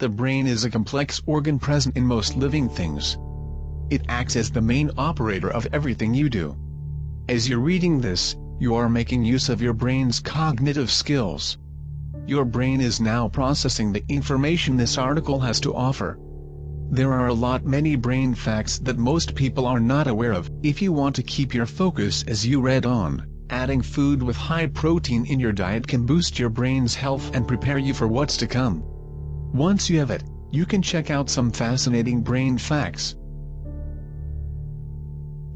The brain is a complex organ present in most living things. It acts as the main operator of everything you do. As you're reading this, you are making use of your brain's cognitive skills. Your brain is now processing the information this article has to offer. There are a lot many brain facts that most people are not aware of. If you want to keep your focus as you read on, adding food with high protein in your diet can boost your brain's health and prepare you for what's to come. Once you have it, you can check out some fascinating brain facts.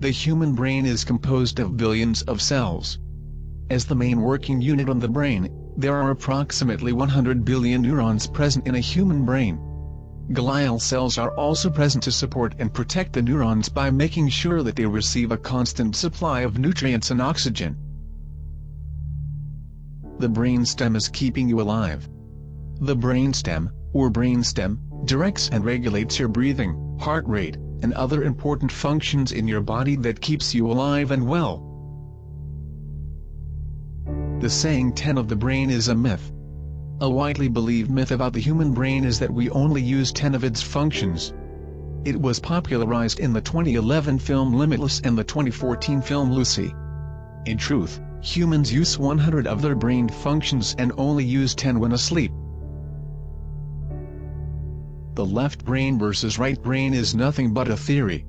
The human brain is composed of billions of cells. As the main working unit on the brain, there are approximately 100 billion neurons present in a human brain. Glial cells are also present to support and protect the neurons by making sure that they receive a constant supply of nutrients and oxygen. The brainstem is keeping you alive. The brainstem, or brainstem, directs and regulates your breathing, heart rate, and other important functions in your body that keeps you alive and well. The saying 10 of the brain is a myth. A widely believed myth about the human brain is that we only use 10 of its functions. It was popularized in the 2011 film Limitless and the 2014 film Lucy. In truth, humans use 100 of their brain functions and only use 10 when asleep. The left brain versus right brain is nothing but a theory.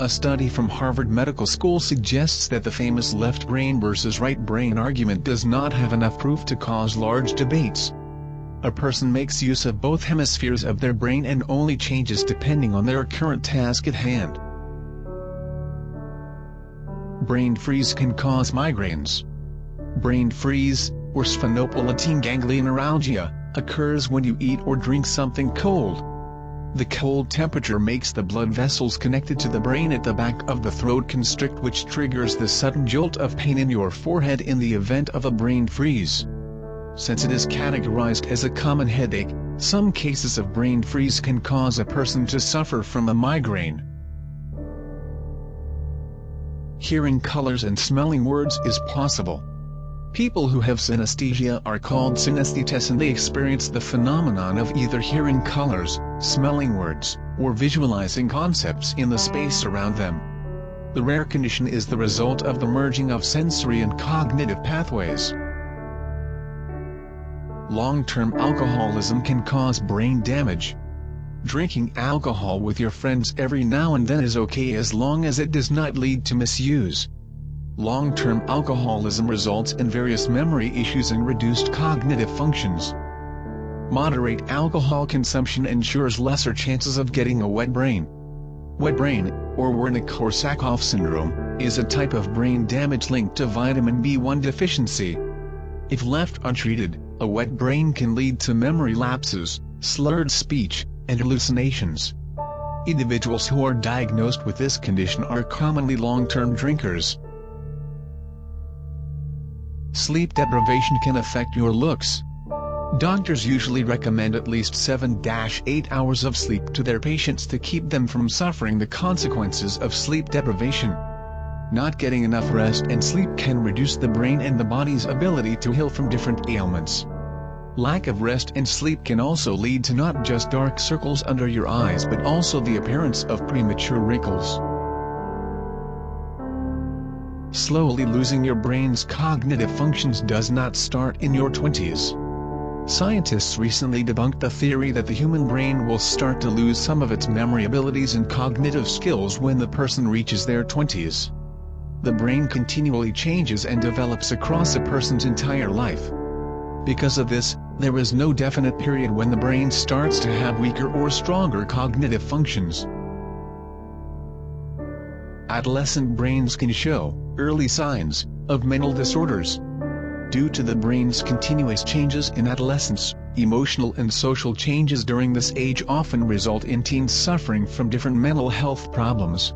A study from Harvard Medical School suggests that the famous left brain versus right brain argument does not have enough proof to cause large debates. A person makes use of both hemispheres of their brain and only changes depending on their current task at hand. Brain freeze can cause migraines. Brain freeze, or sphenopalatine ganglion neuralgia, occurs when you eat or drink something cold. The cold temperature makes the blood vessels connected to the brain at the back of the throat constrict which triggers the sudden jolt of pain in your forehead in the event of a brain freeze. Since it is categorized as a common headache, some cases of brain freeze can cause a person to suffer from a migraine. Hearing colors and smelling words is possible. People who have synesthesia are called synesthetes and they experience the phenomenon of either hearing colors, smelling words, or visualizing concepts in the space around them. The rare condition is the result of the merging of sensory and cognitive pathways. Long-term alcoholism can cause brain damage. Drinking alcohol with your friends every now and then is okay as long as it does not lead to misuse. Long-term alcoholism results in various memory issues and reduced cognitive functions. Moderate alcohol consumption ensures lesser chances of getting a wet brain. Wet brain, or Wernicke-Korsakoff syndrome, is a type of brain damage linked to vitamin B1 deficiency. If left untreated, a wet brain can lead to memory lapses, slurred speech, and hallucinations. Individuals who are diagnosed with this condition are commonly long-term drinkers. Sleep deprivation can affect your looks. Doctors usually recommend at least 7-8 hours of sleep to their patients to keep them from suffering the consequences of sleep deprivation. Not getting enough rest and sleep can reduce the brain and the body's ability to heal from different ailments. Lack of rest and sleep can also lead to not just dark circles under your eyes but also the appearance of premature wrinkles. Slowly losing your brain's cognitive functions does not start in your 20s. Scientists recently debunked the theory that the human brain will start to lose some of its memory abilities and cognitive skills when the person reaches their 20s. The brain continually changes and develops across a person's entire life. Because of this, there is no definite period when the brain starts to have weaker or stronger cognitive functions. Adolescent brains can show early signs of mental disorders. Due to the brain's continuous changes in adolescence, emotional and social changes during this age often result in teens suffering from different mental health problems.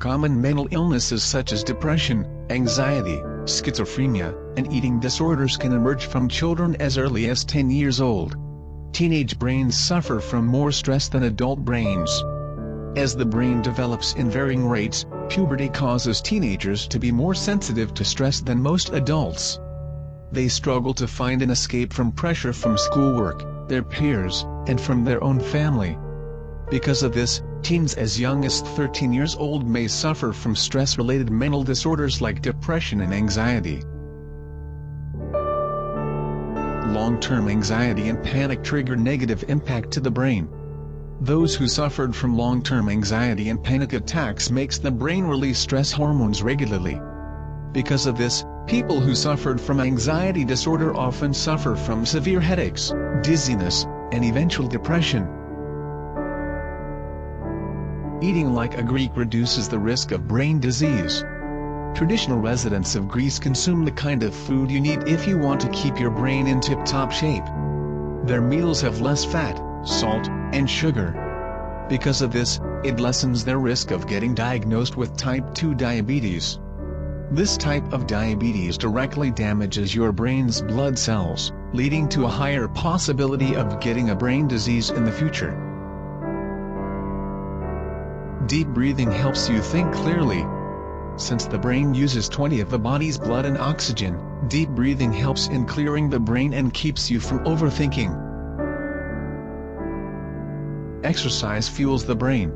Common mental illnesses such as depression, anxiety, schizophrenia, and eating disorders can emerge from children as early as 10 years old. Teenage brains suffer from more stress than adult brains. As the brain develops in varying rates, puberty causes teenagers to be more sensitive to stress than most adults. They struggle to find an escape from pressure from schoolwork, their peers, and from their own family. Because of this, teens as young as 13 years old may suffer from stress-related mental disorders like depression and anxiety. Long-term anxiety and panic trigger negative impact to the brain. Those who suffered from long-term anxiety and panic attacks makes the brain release stress hormones regularly. Because of this, people who suffered from anxiety disorder often suffer from severe headaches, dizziness, and eventual depression. Eating like a Greek reduces the risk of brain disease. Traditional residents of Greece consume the kind of food you need if you want to keep your brain in tip-top shape. Their meals have less fat, salt, and sugar. Because of this, it lessens their risk of getting diagnosed with type 2 diabetes. This type of diabetes directly damages your brain's blood cells, leading to a higher possibility of getting a brain disease in the future. Deep breathing helps you think clearly. Since the brain uses 20 of the body's blood and oxygen, deep breathing helps in clearing the brain and keeps you from overthinking. Exercise fuels the brain.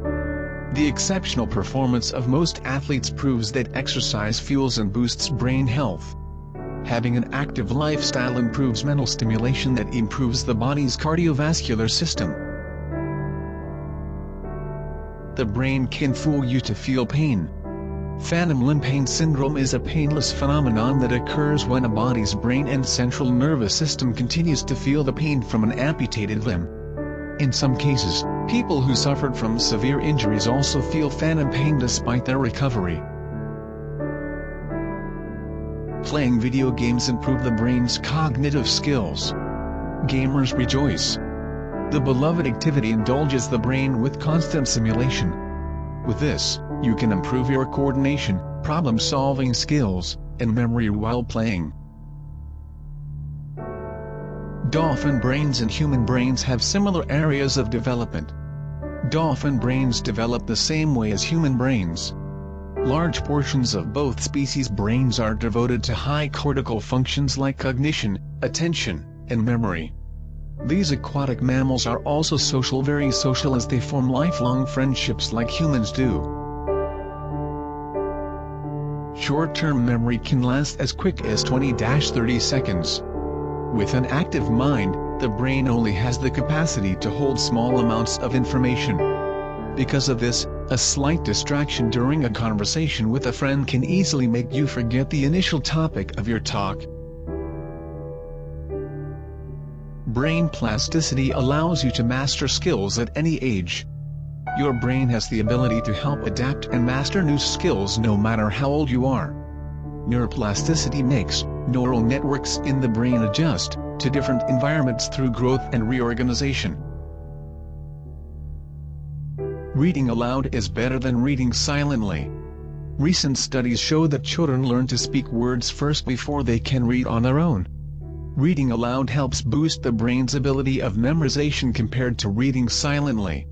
The exceptional performance of most athletes proves that exercise fuels and boosts brain health. Having an active lifestyle improves mental stimulation that improves the body's cardiovascular system. The brain can fool you to feel pain. Phantom limb pain syndrome is a painless phenomenon that occurs when a body's brain and central nervous system continues to feel the pain from an amputated limb. In some cases, people who suffered from severe injuries also feel phantom pain despite their recovery. Playing video games improve the brain's cognitive skills. Gamers rejoice. The beloved activity indulges the brain with constant simulation. With this, you can improve your coordination, problem-solving skills, and memory while playing. Dolphin brains and human brains have similar areas of development. Dolphin brains develop the same way as human brains. Large portions of both species' brains are devoted to high cortical functions like cognition, attention, and memory. These aquatic mammals are also social very social as they form lifelong friendships like humans do. Short-term memory can last as quick as 20-30 seconds. With an active mind, the brain only has the capacity to hold small amounts of information. Because of this, a slight distraction during a conversation with a friend can easily make you forget the initial topic of your talk. Brain plasticity allows you to master skills at any age. Your brain has the ability to help adapt and master new skills no matter how old you are. Neuroplasticity makes neural networks in the brain adjust to different environments through growth and reorganization. Reading aloud is better than reading silently. Recent studies show that children learn to speak words first before they can read on their own. Reading aloud helps boost the brain's ability of memorization compared to reading silently.